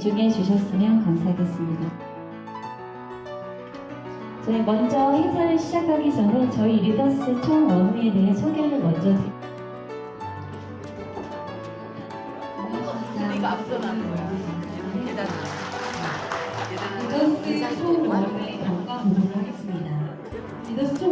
집중해 주셨으면 감사하겠습니다. 저희 먼저 행사를 시작하기 전에 저희 리더스 총 원회에 대해 소개를 먼저 드립니다. 우리가 앞서나는 거야. 대단하다. 리더스 총 원회 경과 보도록 하겠습니다. 리더스 총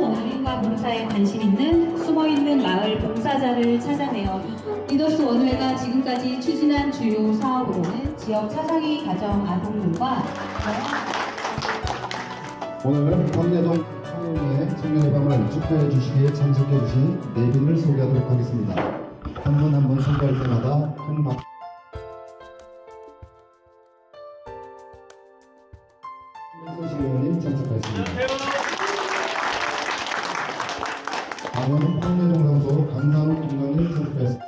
원회과 봉사에 관심 있는 숨어있는 마을 봉사자를 찾아내어 리더스 원회가 지금까지 추진한 주요 사업으로는 지역 사상이 가정 아동들과 오늘 황내동 청년회 청년회방을 축하해 주시기에 참석해 주신 네 분을 소개하도록 하겠습니다. 한 분 한 분 소개할 때마다 큰 박. 손실 의원님 참석하였습니다. 강산욱 김관님 참석하였습니다.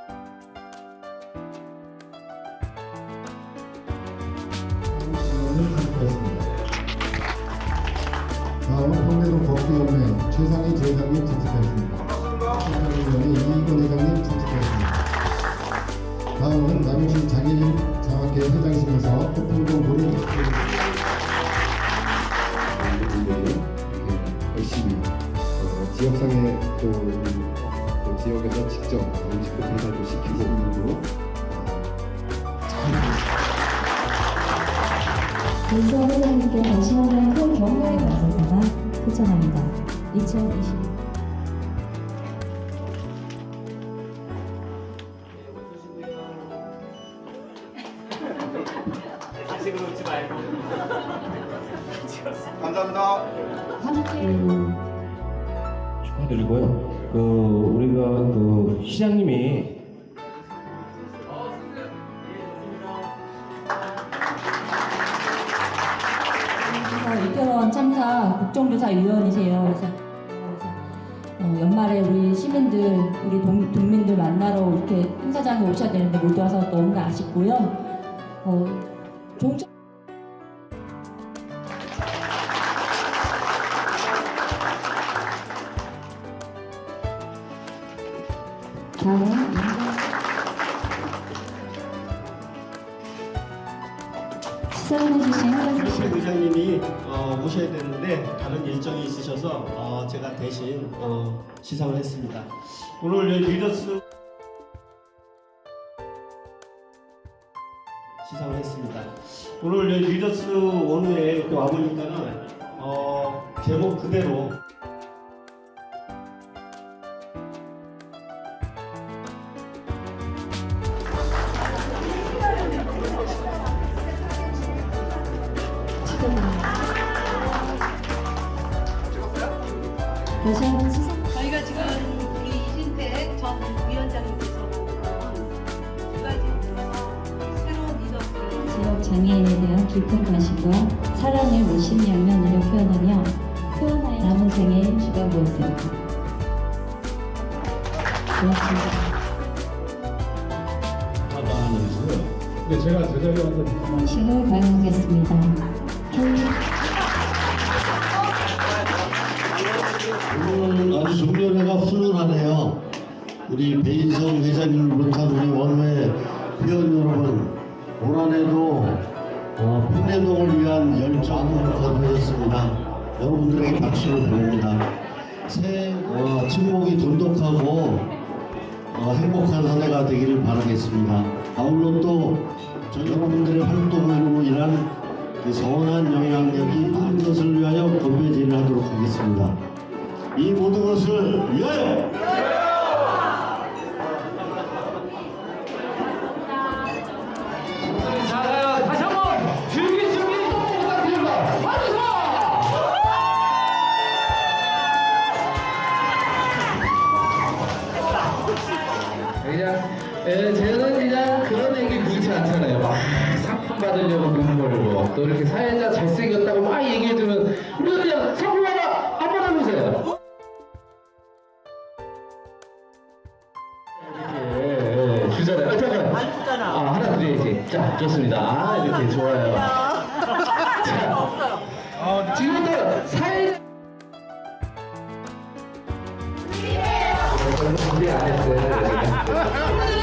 의원님 참석하였습니다. 다음은 황내동 걷기연맹 최상희 지회장님 참석하였습니다. 최상희 이익원 회장님 참석하였습니다. 다음은 남영신 장애인 장학회 회장실에서 태풍동 분들이 이렇게 열심히 어, 지역상의 또, 이- 또 지역에서 직접 음식 배달도 시키고 있고 윤수호 회장님께 다시 한번 큰 격려의 감사사가 표창합니다. 2020 감사합니다. 축하드리고요. 그그 시장님이 그래서 이태원 참사 국정조사위원이세요. 그래서, 그래서 어, 연말에 우리 시민들, 우리 동, 동민들 만나러 이렇게 행사장에 오셔야 되는데 못 와서 너무나 아쉽고요. 어, 종착 시사해주신 한가지 씨. 의장님이 어, 오셔야 되는데 다른 일정이 있으셔서 어, 제가 대신 어, 시상을 했습니다. 오늘 이 리더스 시상을 했습니다. 오늘 이 리더스 원우에 이렇게 와보니까는 어, 제목 그대로 저희가 지금 우리 이진택 전 위원장님께서 두 가지 새로운 리더스를 지역 장애인에 대한 깊은 관심과 사랑을 무심 양면으로 표현하며 표현하여 남은 생에 주관부였습니다. 고맙습니다. 네, 제가 제자리에 앉아 식을 발언하겠습니다. 오늘 아주 종료회가 훈훈하네요. 우리 배인성 회장님을 비롯한 우리 원회 회원 여러분, 올 한해도 어, 평내동을 위한 열정을 거두셨습니다. 여러분들에게 박수를 보냅니다. 새해 어, 친목이 돈독하고 어, 행복한 한 해가 되기를 바라겠습니다. 아울러 또저 여러분들의 활동으로 인한 그 선한 영향력이 많은 것을 위하여 건배제를 하도록 하겠습니다. 이 모든 것을 위하여 자, 다시 한번 즐길 준비 부탁드립니다. 와주세요! 그냥, 예, 저는 그냥 그런 얘기 그렇지 않잖아요. 막 상품 받으려고 돈 벌고, 또 이렇게 사회자 잘생겼다고 막 얘기해주면, 우리가 그냥 상품 하나, 한번 해보세요. 좋습니다. 아, 이렇게 좋아요. 자, 지금부터 사회. 준비 안 했어요.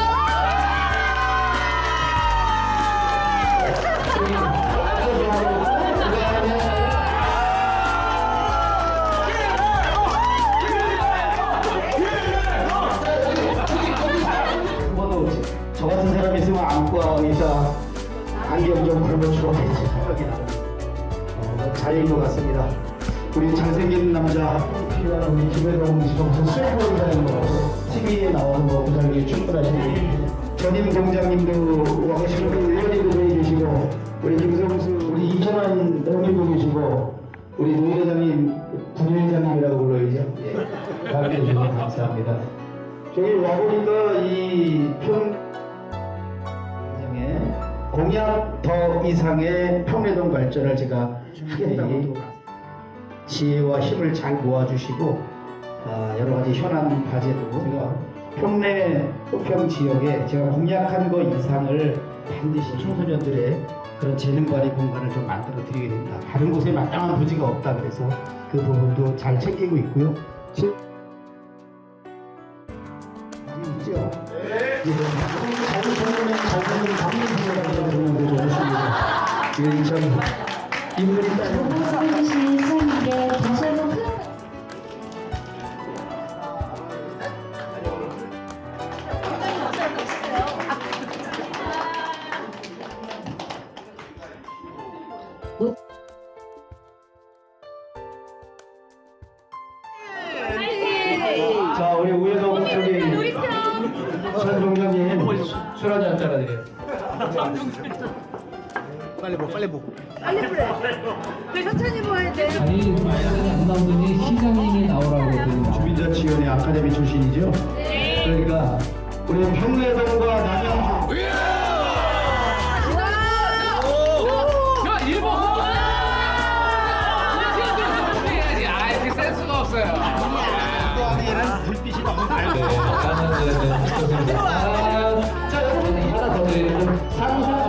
했지 생각이 나는 어, 자리인 것 같습니다. 우리 잘생긴 남자 필요한 우리 김혜동 지금 수행보이라는 거 TV에 나오는 거 부장님 충분하시고 전임 동장님도 와 계시고 우리 의원님도 계시고 우리 김성수 우리 이천환 의원님도 계시고 우리 노 회장님 부회장님이라고 불러야죠. 예. 함께해 주셔서 감사합니다. 저기 와보니까 이평 에 공약 더 이상의 평내동 발전을 제가 하겠다고 지혜와 힘을 잘 모아주시고 아, 여러 가지 현안 과제도 제가 평내 흑평 지역에 제가 공약한 것 이상을 반드시 청소년들의 그런 재능 발휘 공간을 좀 만들어 드리게 됩니다. 다른 곳에 마땅한 부지가 없다 그래서 그 부분도 잘 챙기고 있고요. 지- 있죠? 네. 자 참 인물이 따 아니 안 나오더니 시장님이 나오라고 그러더니 주민자치위원회 아카데미 출신이죠. 그러니까 우리 평내동과 남양주. 아 불빛이 너무 밝아. 자 여러분 하나 더 드리고 상상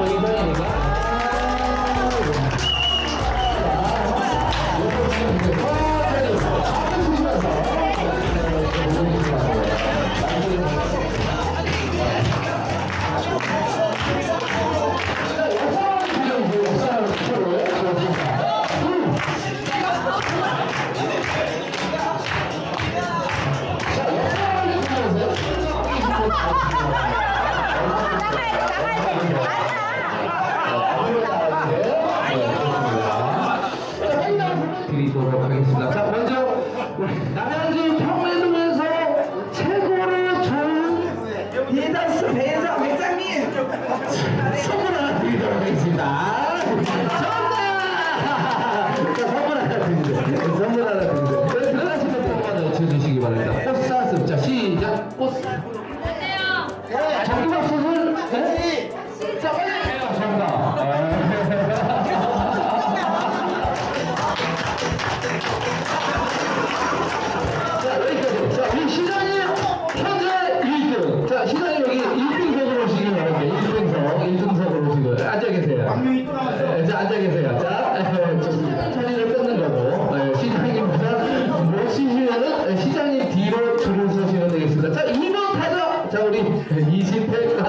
28, 28가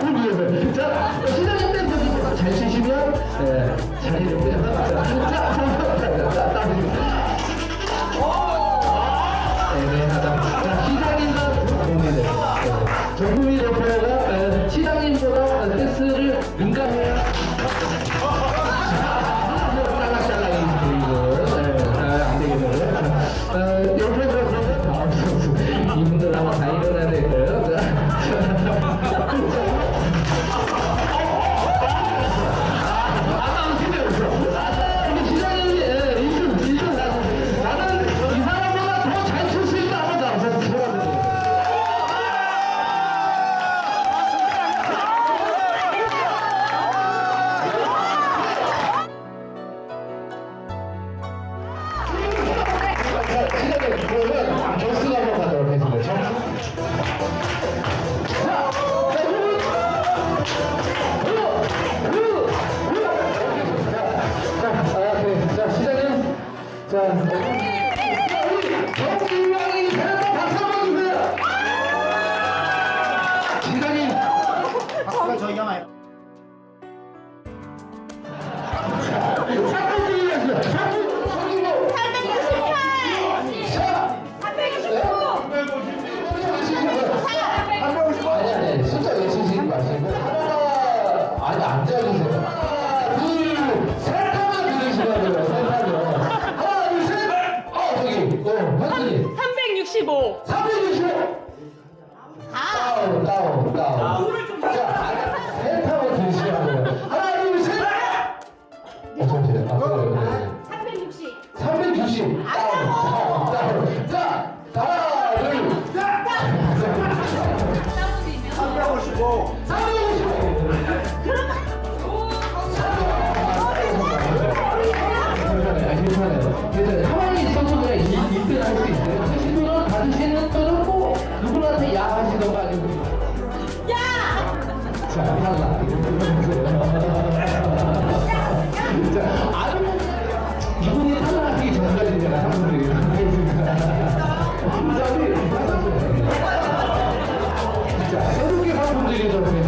오프기에서 자 시장님 댄서 잘 치시면 자리를 빼서 자자자자자 애매하다 자 시장님과 고민을 정국이 대표가 시장님보다 댄스를 민감해요 하나 진짜 아주 이분이 탈락하기 전까지 내가 사람들이 진짜 새롭게 사는 분들이 저렇게